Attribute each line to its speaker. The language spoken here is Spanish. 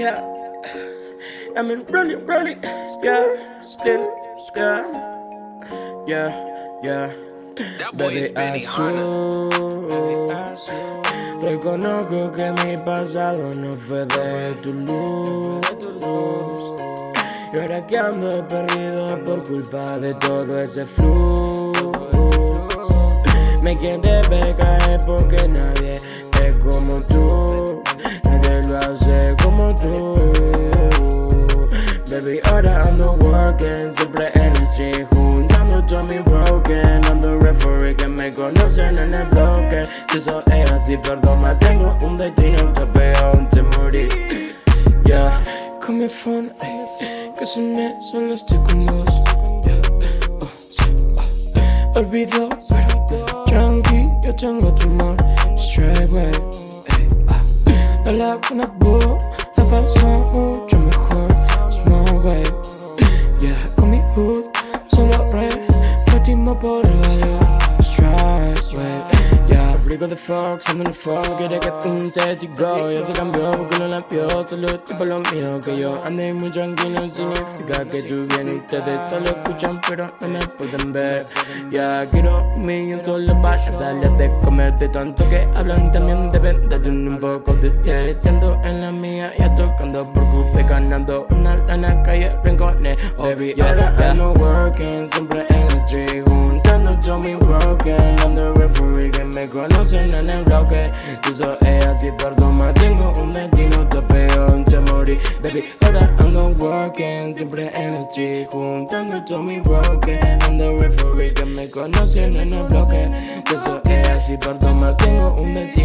Speaker 1: Yeah, I mean rolling, rolling, yeah, yeah, yeah, yeah. Baby azul, reconozco que mi pasado no fue de tu luz. Y ahora que ando perdido por culpa de todo ese flujo Me quiere ver caer porque nadie es como tú Baby, ahora ando working. Siempre en el street Juntando todo mi broken. Ando referee que me conocen en el bloque. Si es así, perdón, me tengo un destino Te pego, te morí. Yeah, con mi phone, que soné, solo estoy con vos. Oh, Olvido, pero tranqui, yo tengo tu amor. Straight way, la laguna boo, la paso yeah, Fox, ando en el phone, quiere que te go Ya se cambió porque no la vio, solo tipo lo mío Que yo ande muy tranquilo, significa que tú vienes Ustedes solo escuchan pero no me pueden ver. Ya quiero un solo para darle de comer De tanto que hablan también de un poco de cielo Siendo en la mía y tocando por culpa Ganando una lana calle rincones Baby, ahora ando working, me conocen en el bloque. Si eso es así, perdón, me tengo un destino Te pego, te morí Baby, ahora ando working. Siempre en el street Juntando todo mi broken Ando referee que me conocen en el bloque. Si eso es así, perdón, me tengo un destino